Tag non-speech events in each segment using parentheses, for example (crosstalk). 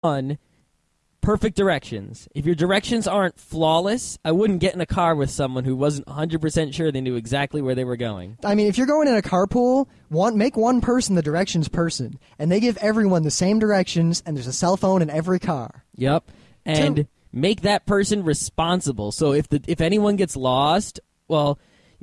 one, perfect directions. If your directions aren't flawless, I wouldn't get in a car with someone who wasn't 100% sure they knew exactly where they were going. I mean, if you're going in a carpool, one make one person the directions person, and they give everyone the same directions, and there's a cell phone in every car. Yep. And Two. make that person responsible. So if the if anyone gets lost, well,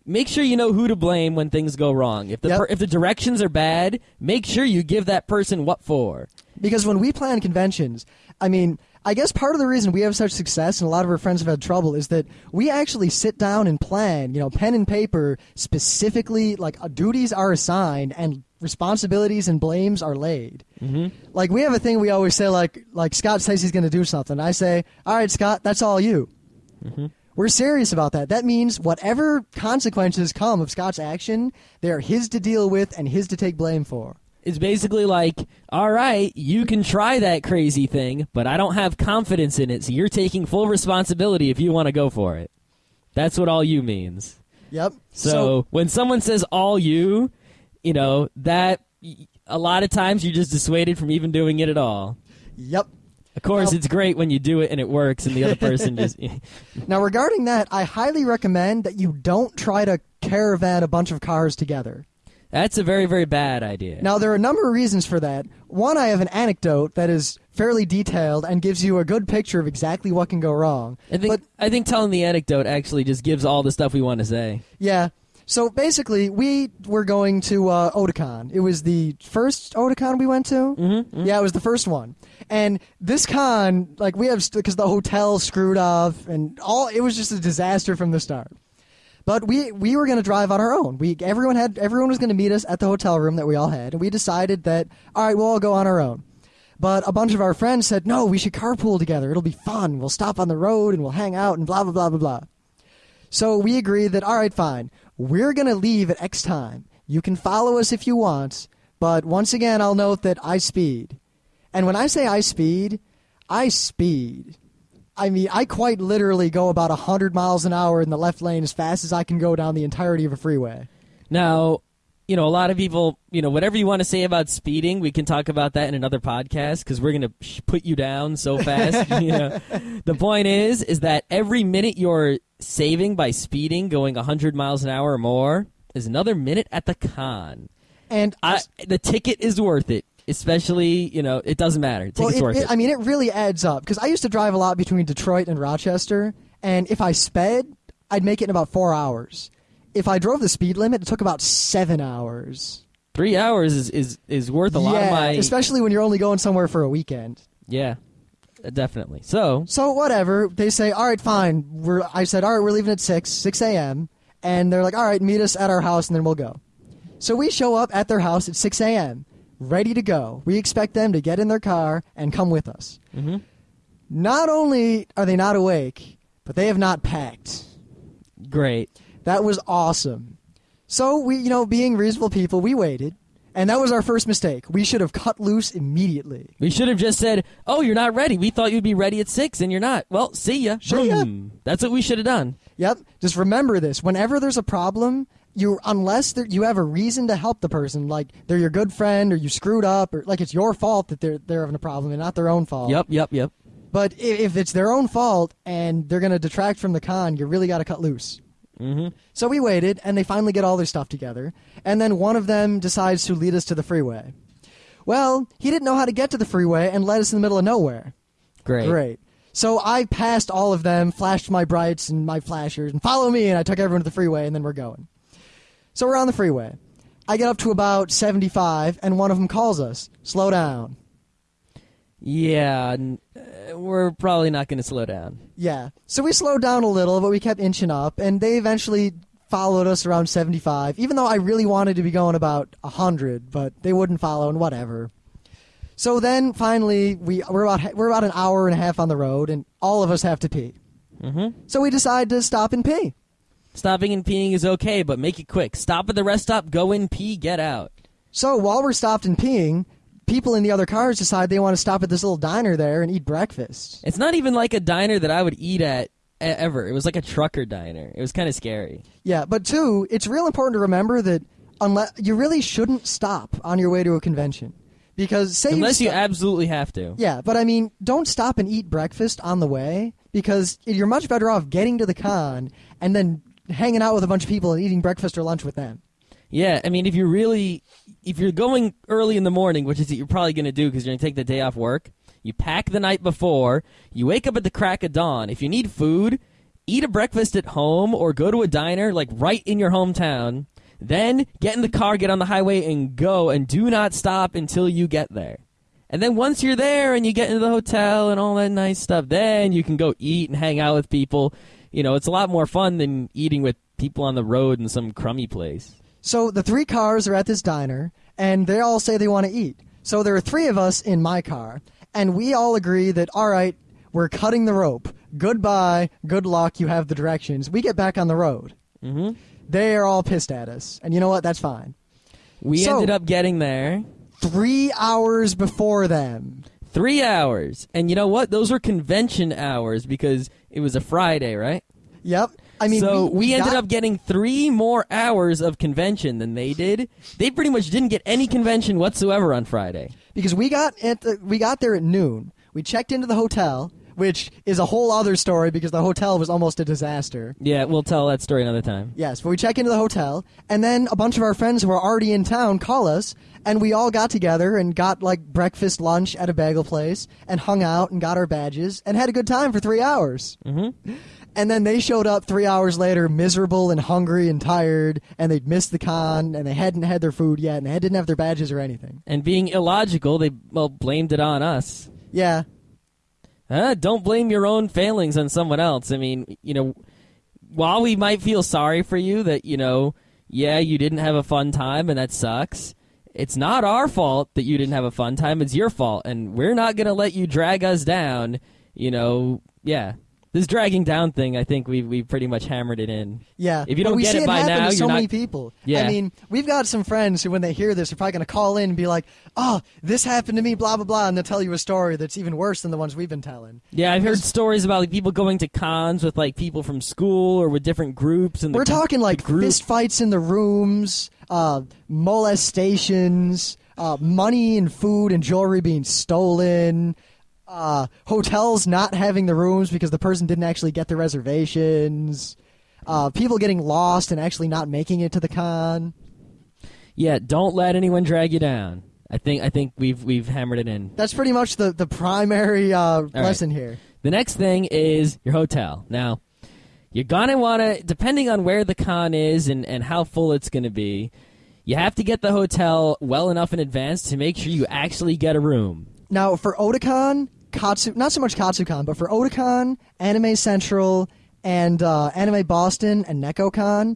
make sure you know who to blame when things go wrong. If the Yep. per, if the directions are bad, make sure you give that person what for. Because when we plan conventions, I mean, I guess part of the reason we have such success and a lot of our friends have had trouble is that we actually sit down and plan, you know, pen and paper specifically, like uh, duties are assigned and responsibilities and blames are laid. Mm-hmm. Like we have a thing we always say, like like Scott says he's going to do something. I say, all right, Scott, that's all you. We're serious about that. That means whatever consequences come of Scott's action, they're his to deal with and his to take blame for. It's basically like, all right, you can try that crazy thing, but I don't have confidence in it, so you're taking full responsibility if you want to go for it. That's what all you means. Yep. So, when someone says all you, you know, that a lot of times you're just dissuaded from even doing it at all. yep. Of course, Now- it's great when you do it and it works, and the other person just. (laughs) (laughs) Now, regarding that, I highly recommend that you don't try to caravan a bunch of cars together. That's a very, very bad idea. Now, there are a number of reasons for that. One, I have an anecdote that is fairly detailed and gives you a good picture of exactly what can go wrong. I think but I think telling the anecdote actually just gives all the stuff we want to say. yeah, so basically, we were going to uh, Otakon. It was the first Otakon we went to. Mm-hmm, Yeah, it was the first one. And this con, like, we have because the hotel screwed off, and all it was just a disaster from the start. But we we were going to drive on our own. We everyone had everyone was going to meet us at the hotel room that we all had, and we decided that all right, we'll all go on our own. But a bunch of our friends said, "No, we should carpool together. It'll be fun. We'll stop on the road and we'll hang out and blah blah blah blah blah." So we agreed that all right, fine. We're going to leave at X time. You can follow us if you want, but once again, I'll note that I speed. And when I say I speed, I speed. I mean, I quite literally go about 100 miles an hour in the left lane as fast as I can go down the entirety of a freeway. Now, you know, a lot of people, you know, whatever you want to say about speeding, we can talk about that in another podcast because we're going to put you down so fast. (laughs) you know. The point is, is that every minute you're saving by speeding, going 100 miles an hour or more, is another minute at the con. And I, the ticket is worth it. Especially, you know, it doesn't matter. Well, it, worth it- it. I mean, it really adds up because I used to drive a lot between Detroit and Rochester, and if I sped, I'd make it in about four hours. If I drove the speed limit, it took about seven hours. Three hours is, is, is worth a lot yeah, of my. especially when you're only going somewhere for a weekend. yeah, definitely. So, So whatever, they say, all right, fine. We're, I said, all right, we're leaving at six, six a.m. And they're like, all right, meet us at our house, and then we'll go. So we show up at their house at six a.m. ready to go. We expect them to get in their car and come with us. Mm-hmm. Not only are they not awake, but they have not packed. great. That was awesome. So we, you know, being reasonable people, we waited, and that was our first mistake. We should have cut loose immediately. We should have just said, "Oh, you're not ready. We thought you'd be ready at six, and you're not." Well, see ya. See hmm. ya. That's what we should have done. Yep. Just remember this. Whenever there's a problem, you unless there, you have a reason to help the person, like they're your good friend or you screwed up or like it's your fault that they're they're having a problem and not their own fault. Yep, yep, yep. But if it's their own fault and they're going to detract from the con, you really got to cut loose. Mm-hmm. So we waited, and they finally get all their stuff together, and then one of them decides to lead us to the freeway. Well, he didn't know how to get to the freeway and led us in the middle of nowhere. Great. Great. So I passed all of them, flashed my brights and my flashers, and follow me, and I took everyone to the freeway, and then we're going. So we're on the freeway. I get up to about 75, and one of them calls us, slow down. Yeah, n- uh, we're probably not going to slow down. Yeah. So we slowed down a little, but we kept inching up, and they eventually followed us around 75, even though I really wanted to be going about 100, but they wouldn't follow, and whatever. So then finally, we, we're, about, we're about an hour and a half on the road, and all of us have to pee. Mm-hmm. So we decide to stop and pee. Stopping and peeing is okay, but make it quick. Stop at the rest stop, go in, pee, get out. So while we're stopped and peeing, people in the other cars decide they want to stop at this little diner there and eat breakfast. It's not even like a diner that I would eat at ever. It was like a trucker diner. It was kind of scary. Yeah, but two, it's real important to remember that unless you really shouldn't stop on your way to a convention because say Unless you sto- absolutely have to. yeah, but I mean, don't stop and eat breakfast on the way because you're much better off getting to the con and then hanging out with a bunch of people and eating breakfast or lunch with them. Yeah, I mean, if you're really, if you're going early in the morning, which is what you're probably going to do because you're going to take the day off work, you pack the night before, you wake up at the crack of dawn. If you need food, eat a breakfast at home or go to a diner, like right in your hometown. Then get in the car, get on the highway, and go, and do not stop until you get there. And then once you're there and you get into the hotel and all that nice stuff, then you can go eat and hang out with people. You know, it's a lot more fun than eating with people on the road in some crummy place. So the three cars are at this diner, and they all say they want to eat. So there are three of us in my car, and we all agree that, all right, we're cutting the rope. Goodbye, good luck, you have the directions. We get back on the road. hmm They are all pissed at us, and you know what? That's fine. We So- ended up getting there Three hours before them. three hours, and you know what? Those were convention hours because it was a Friday, right? Yep. I mean, so we, ended got- up getting three more hours of convention than they did. They pretty much didn't get any convention whatsoever on Friday. because we got at the, we got there at noon. We checked into the hotel, which is a whole other story because the hotel was almost a disaster. Yeah, we'll tell that story another time. Yes, but we check into the hotel, and then a bunch of our friends who are already in town call us, and we all got together and got like breakfast, lunch at a bagel place, and hung out and got our badges and had a good time for three hours. Mm-hmm. And then they showed up three hours later, miserable and hungry and tired, and they'd missed the con, and they hadn't had their food yet, and they didn't have their badges or anything. And being illogical, they well blamed it on us. Yeah, Uh, don't blame your own failings on someone else. I mean, you know, while we might feel sorry for you that, you know, yeah, you didn't have a fun time and that sucks, it's not our fault that you didn't have a fun time. It's your fault. And we're not going to let you drag us down. You know, yeah. This dragging down thing, I think we we pretty much hammered it in. Yeah. If you don't get see it by now, so you're many not- people. Yeah. I mean, we've got some friends who, when they hear this, are probably going to call in and be like, "Oh, this happened to me," blah blah blah, and they'll tell you a story that's even worse than the ones we've been telling. Yeah, I've heard stories about like people going to cons with like people from school or with different groups. And We're talking like group, fist fights in the rooms, uh, molestations, uh, money and food and jewelry being stolen, uh, hotels not having the rooms because the person didn't actually get the reservations, uh, people getting lost and actually not making it to the con. Yeah, don't let anyone drag you down. I think I think we've we've hammered it in. That's pretty much the the primary uh, lesson here. The next thing is your hotel. Now, you're gonna want to, depending on where the con is and, and how full it's gonna be, you have to get the hotel well enough in advance to make sure you actually get a room. Now for Otakon, Katsu, not so much Katsucon, but for Otakon, Anime Central, and uh, Anime Boston and Nekocon,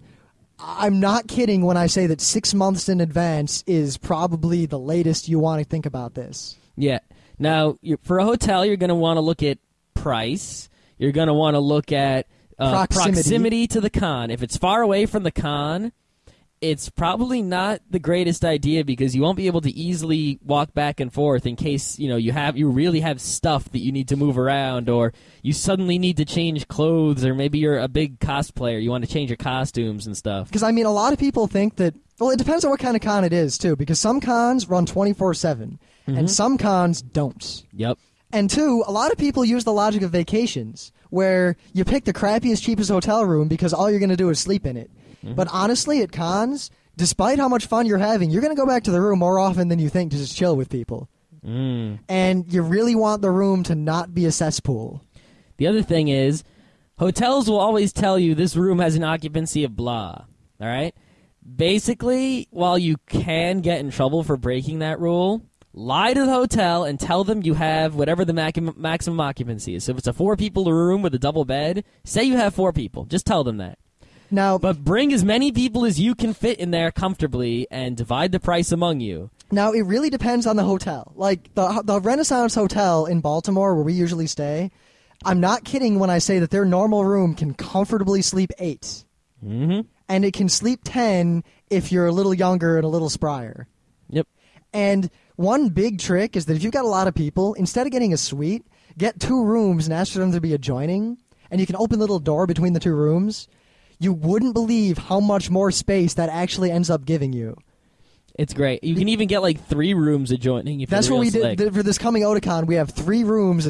I'm not kidding when I say that six months in advance is probably the latest you want to think about this. Yeah. Now, for a hotel, you're gonna want to look at price. You're gonna want to look at uh, Proximity. proximity to the con. If it's far away from the con, it's probably not the greatest idea because you won't be able to easily walk back and forth in case you know you have you really have stuff that you need to move around or you suddenly need to change clothes or maybe you're a big cosplayer you want to change your costumes and stuff. Because I mean, a lot of people think that. Well, it depends on what kind of con it is too. Because some cons run 24 seven, and mm-hmm. some cons don't. Yep. And two, a lot of people use the logic of vacations, where you pick the crappiest, cheapest hotel room because all you're going to do is sleep in it. But honestly, at cons, despite how much fun you're having, you're going to go back to the room more often than you think to just chill with people. Mm. And you really want the room to not be a cesspool. The other thing is, hotels will always tell you this room has an occupancy of blah. All right? Basically, while you can get in trouble for breaking that rule, lie to the hotel and tell them you have whatever the maximum occupancy is. So if it's a four people room with a double bed, say you have four people. Just tell them that. Now, But bring as many people as you can fit in there comfortably and divide the price among you. Now it really depends on the hotel. Like the the Renaissance Hotel in Baltimore, where we usually stay. I'm not kidding when I say that their normal room can comfortably sleep 8 Mm-hmm. and it can sleep ten if you're a little younger and a little sprier. Yep. And one big trick is that if you've got a lot of people, instead of getting a suite, get two rooms and ask for them to be adjoining, and you can open the little door between the two rooms. You wouldn't believe how much more space that actually ends up giving you. It's great. You can even get like three rooms adjoining if That's you're what we slick. did th- for this coming Otakon. We have three rooms